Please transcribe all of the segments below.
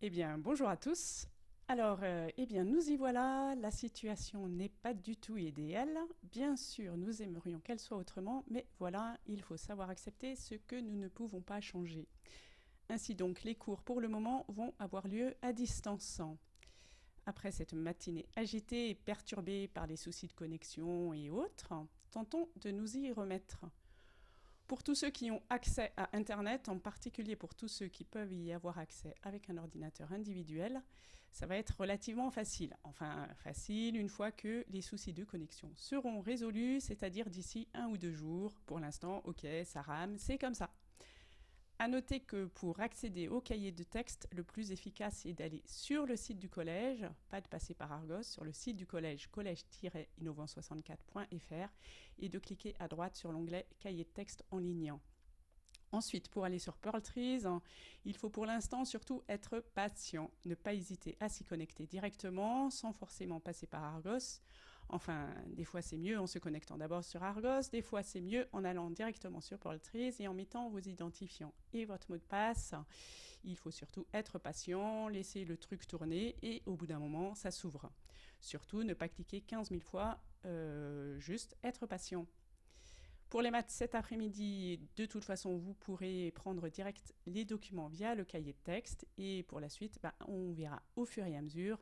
Eh bien, bonjour à tous. Alors, euh, eh bien, nous y voilà. La situation n'est pas du tout idéale. Bien sûr, nous aimerions qu'elle soit autrement, mais voilà, il faut savoir accepter ce que nous ne pouvons pas changer. Ainsi donc, les cours pour le moment vont avoir lieu à distance. Après cette matinée agitée et perturbée par les soucis de connexion et autres, tentons de nous y remettre. Pour tous ceux qui ont accès à Internet, en particulier pour tous ceux qui peuvent y avoir accès avec un ordinateur individuel, ça va être relativement facile. Enfin, facile une fois que les soucis de connexion seront résolus, c'est-à-dire d'ici un ou deux jours. Pour l'instant, ok, ça rame, c'est comme ça. À noter que pour accéder au cahier de texte, le plus efficace est d'aller sur le site du collège, pas de passer par Argos, sur le site du collège collège-innovant64.fr et de cliquer à droite sur l'onglet cahier de texte en ligne. Ensuite, pour aller sur Pearl Trees, il faut pour l'instant surtout être patient, ne pas hésiter à s'y connecter directement sans forcément passer par Argos. Enfin, des fois c'est mieux en se connectant d'abord sur Argos, des fois c'est mieux en allant directement sur Trees et en mettant vos identifiants et votre mot de passe. Il faut surtout être patient, laisser le truc tourner et au bout d'un moment, ça s'ouvre. Surtout, ne pas cliquer 15 000 fois, euh, juste être patient. Pour les maths cet après-midi, de toute façon, vous pourrez prendre direct les documents via le cahier de texte et pour la suite, bah, on verra au fur et à mesure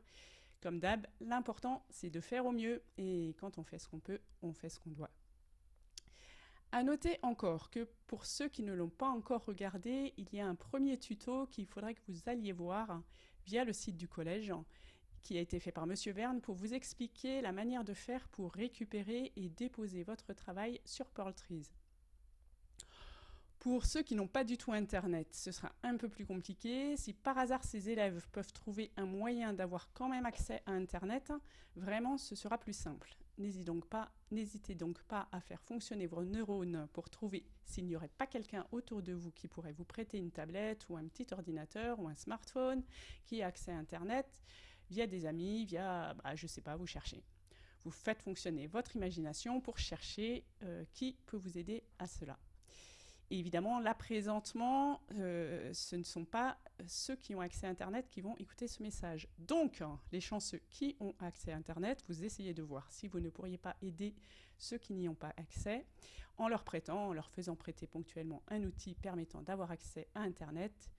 comme d'hab, l'important, c'est de faire au mieux. Et quand on fait ce qu'on peut, on fait ce qu'on doit. À noter encore que pour ceux qui ne l'ont pas encore regardé, il y a un premier tuto qu'il faudrait que vous alliez voir via le site du collège qui a été fait par Monsieur Verne pour vous expliquer la manière de faire pour récupérer et déposer votre travail sur Pearl Trees. Pour ceux qui n'ont pas du tout Internet, ce sera un peu plus compliqué. Si par hasard ces élèves peuvent trouver un moyen d'avoir quand même accès à Internet, vraiment ce sera plus simple. N'hésitez donc, pas, à faire fonctionner vos neurones pour trouver s'il n'y aurait pas quelqu'un autour de vous qui pourrait vous prêter une tablette ou un petit ordinateur ou un smartphone qui a accès à Internet via des amis, via, bah, je ne sais pas, vous cherchez. Vous faites fonctionner votre imagination pour chercher euh, qui peut vous aider à cela évidemment, là, présentement, euh, ce ne sont pas ceux qui ont accès à Internet qui vont écouter ce message. Donc, les chanceux qui ont accès à Internet, vous essayez de voir si vous ne pourriez pas aider ceux qui n'y ont pas accès en leur prêtant, en leur faisant prêter ponctuellement un outil permettant d'avoir accès à Internet.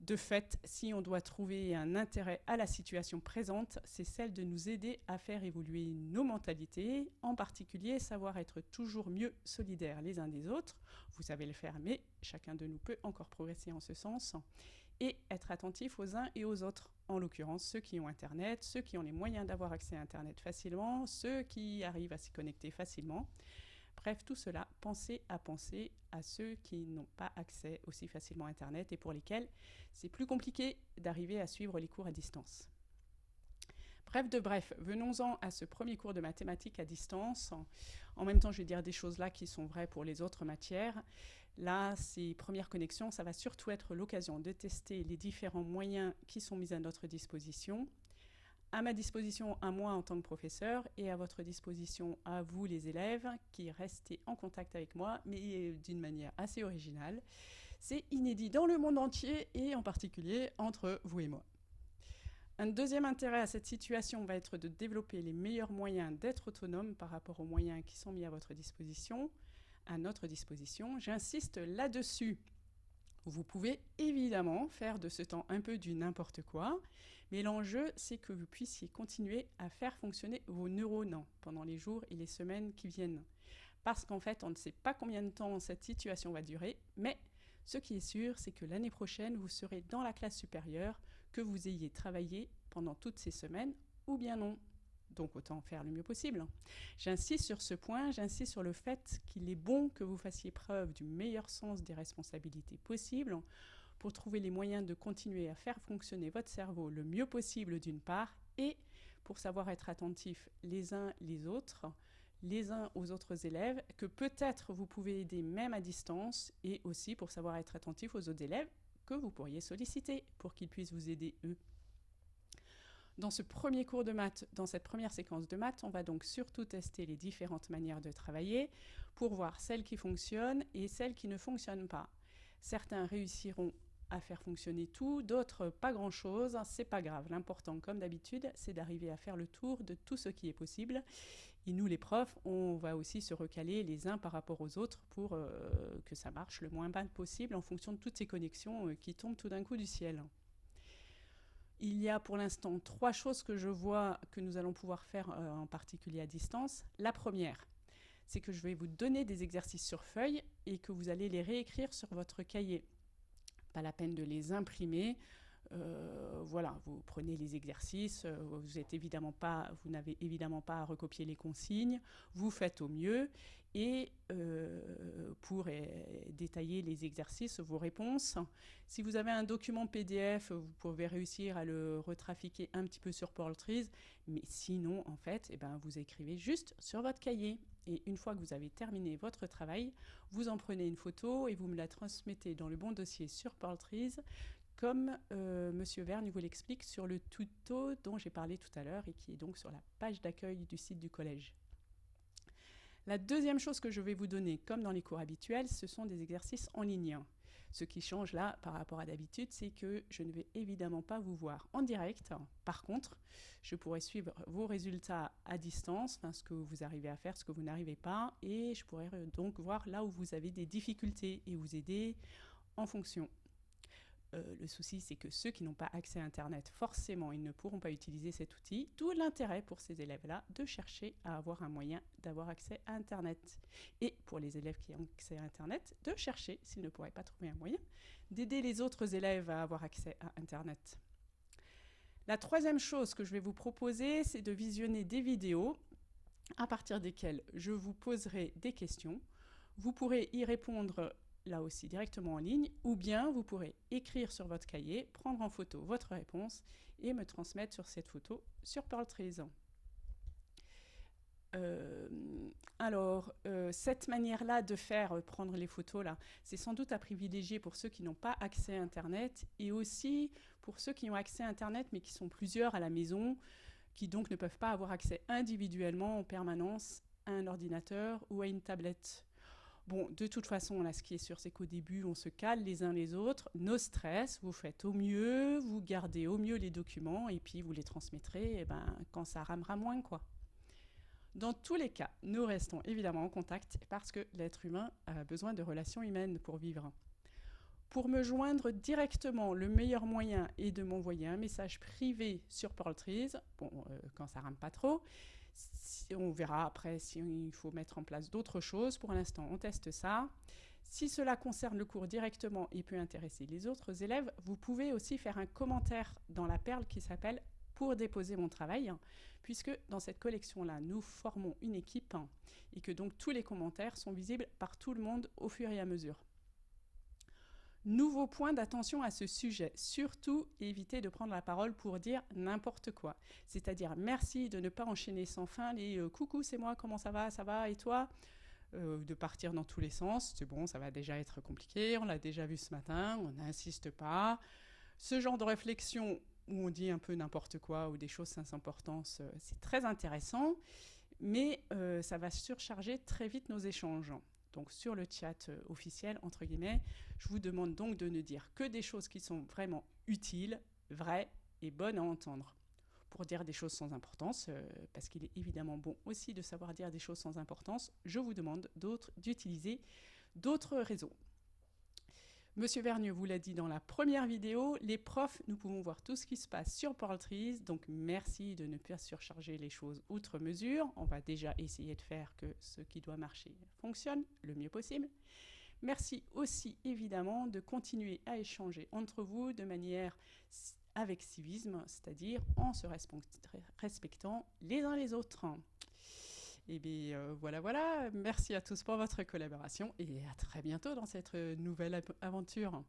De fait, si on doit trouver un intérêt à la situation présente, c'est celle de nous aider à faire évoluer nos mentalités, en particulier savoir être toujours mieux solidaires les uns des autres. Vous savez le faire, mais chacun de nous peut encore progresser en ce sens. Et être attentif aux uns et aux autres, en l'occurrence ceux qui ont Internet, ceux qui ont les moyens d'avoir accès à Internet facilement, ceux qui arrivent à s'y connecter facilement. Bref, tout cela, pensez à penser à ceux qui n'ont pas accès aussi facilement à Internet et pour lesquels c'est plus compliqué d'arriver à suivre les cours à distance. Bref de bref, venons-en à ce premier cours de mathématiques à distance. En même temps, je vais dire des choses là qui sont vraies pour les autres matières. Là, ces premières connexions, ça va surtout être l'occasion de tester les différents moyens qui sont mis à notre disposition à ma disposition à moi en tant que professeur et à votre disposition à vous les élèves qui restez en contact avec moi, mais d'une manière assez originale. C'est inédit dans le monde entier et en particulier entre vous et moi. Un deuxième intérêt à cette situation va être de développer les meilleurs moyens d'être autonome par rapport aux moyens qui sont mis à votre disposition, à notre disposition. J'insiste là-dessus. Vous pouvez évidemment faire de ce temps un peu du n'importe quoi, mais l'enjeu, c'est que vous puissiez continuer à faire fonctionner vos neurones pendant les jours et les semaines qui viennent. Parce qu'en fait, on ne sait pas combien de temps cette situation va durer, mais ce qui est sûr, c'est que l'année prochaine, vous serez dans la classe supérieure, que vous ayez travaillé pendant toutes ces semaines, ou bien non. Donc autant faire le mieux possible. J'insiste sur ce point, j'insiste sur le fait qu'il est bon que vous fassiez preuve du meilleur sens des responsabilités possibles pour trouver les moyens de continuer à faire fonctionner votre cerveau le mieux possible d'une part, et pour savoir être attentif les uns les autres, les uns aux autres élèves, que peut-être vous pouvez aider même à distance, et aussi pour savoir être attentif aux autres élèves que vous pourriez solliciter pour qu'ils puissent vous aider eux. Dans ce premier cours de maths, dans cette première séquence de maths, on va donc surtout tester les différentes manières de travailler pour voir celles qui fonctionnent et celles qui ne fonctionnent pas. Certains réussiront à faire fonctionner tout, d'autres pas grand-chose. C'est pas grave. L'important, comme d'habitude, c'est d'arriver à faire le tour de tout ce qui est possible. Et nous, les profs, on va aussi se recaler les uns par rapport aux autres pour euh, que ça marche le moins bien possible en fonction de toutes ces connexions euh, qui tombent tout d'un coup du ciel. Il y a pour l'instant trois choses que je vois que nous allons pouvoir faire euh, en particulier à distance. La première, c'est que je vais vous donner des exercices sur feuille et que vous allez les réécrire sur votre cahier. Pas la peine de les imprimer. Euh, voilà, vous prenez les exercices, euh, vous évidemment pas, vous n'avez évidemment pas à recopier les consignes, vous faites au mieux et euh, pour détailler les exercices, vos réponses. Si vous avez un document PDF, vous pouvez réussir à le retrafiquer un petit peu sur Portrees, mais sinon, en fait, eh ben, vous écrivez juste sur votre cahier. Et une fois que vous avez terminé votre travail, vous en prenez une photo et vous me la transmettez dans le bon dossier sur Portrees comme euh, Monsieur Vergne vous l'explique sur le tuto dont j'ai parlé tout à l'heure et qui est donc sur la page d'accueil du site du collège. La deuxième chose que je vais vous donner, comme dans les cours habituels, ce sont des exercices en ligne. Ce qui change là par rapport à d'habitude, c'est que je ne vais évidemment pas vous voir en direct. Par contre, je pourrai suivre vos résultats à distance, ce que vous arrivez à faire, ce que vous n'arrivez pas, et je pourrai donc voir là où vous avez des difficultés et vous aider en fonction. Euh, le souci, c'est que ceux qui n'ont pas accès à Internet, forcément, ils ne pourront pas utiliser cet outil. D'où l'intérêt pour ces élèves-là de chercher à avoir un moyen d'avoir accès à Internet. Et pour les élèves qui ont accès à Internet, de chercher, s'ils ne pourraient pas trouver un moyen, d'aider les autres élèves à avoir accès à Internet. La troisième chose que je vais vous proposer, c'est de visionner des vidéos à partir desquelles je vous poserai des questions. Vous pourrez y répondre là aussi directement en ligne, ou bien vous pourrez écrire sur votre cahier, prendre en photo votre réponse et me transmettre sur cette photo sur Pearl Euh, alors, euh, cette manière-là de faire euh, prendre les photos, là, c'est sans doute à privilégier pour ceux qui n'ont pas accès à Internet et aussi pour ceux qui ont accès à Internet mais qui sont plusieurs à la maison, qui donc ne peuvent pas avoir accès individuellement en permanence à un ordinateur ou à une tablette. Bon, de toute façon, là, ce qui est sûr, c'est qu'au début, on se cale les uns les autres, nos stress, vous faites au mieux, vous gardez au mieux les documents, et puis vous les transmettrez eh ben, quand ça ramera moins, quoi. Dans tous les cas, nous restons évidemment en contact parce que l'être humain a besoin de relations humaines pour vivre. Pour me joindre directement, le meilleur moyen est de m'envoyer un message privé sur Portrees, bon, euh, quand ça rame pas trop, on verra après s'il faut mettre en place d'autres choses. Pour l'instant, on teste ça. Si cela concerne le cours directement et peut intéresser les autres élèves, vous pouvez aussi faire un commentaire dans la perle qui s'appelle « Pour déposer mon travail », puisque dans cette collection-là, nous formons une équipe et que donc tous les commentaires sont visibles par tout le monde au fur et à mesure. Nouveau point d'attention à ce sujet, surtout évitez de prendre la parole pour dire n'importe quoi. C'est-à-dire merci de ne pas enchaîner sans fin les euh, coucou c'est moi, comment ça va, ça va et toi? Euh, de partir dans tous les sens, c'est bon, ça va déjà être compliqué, on l'a déjà vu ce matin, on n'insiste pas. Ce genre de réflexion où on dit un peu n'importe quoi ou des choses sans importance, euh, c'est très intéressant, mais ça va surcharger très vite nos échanges donc sur le chat euh, officiel, entre guillemets, je vous demande donc de ne dire que des choses qui sont vraiment utiles, vraies et bonnes à entendre. Pour dire des choses sans importance, euh, parce qu'il est évidemment bon aussi de savoir dire des choses sans importance, je vous demande d'utiliser d'autres réseaux. Monsieur Vernieux vous l'a dit dans la première vidéo, les profs, nous pouvons voir tout ce qui se passe sur Portrees, donc merci de ne pas surcharger les choses outre mesure. On va déjà essayer de faire que ce qui doit marcher fonctionne le mieux possible. Merci aussi évidemment de continuer à échanger entre vous de manière avec civisme, c'est-à-dire en se respectant les uns les autres. Et eh bien euh, voilà, voilà. Merci à tous pour votre collaboration et à très bientôt dans cette nouvelle aventure.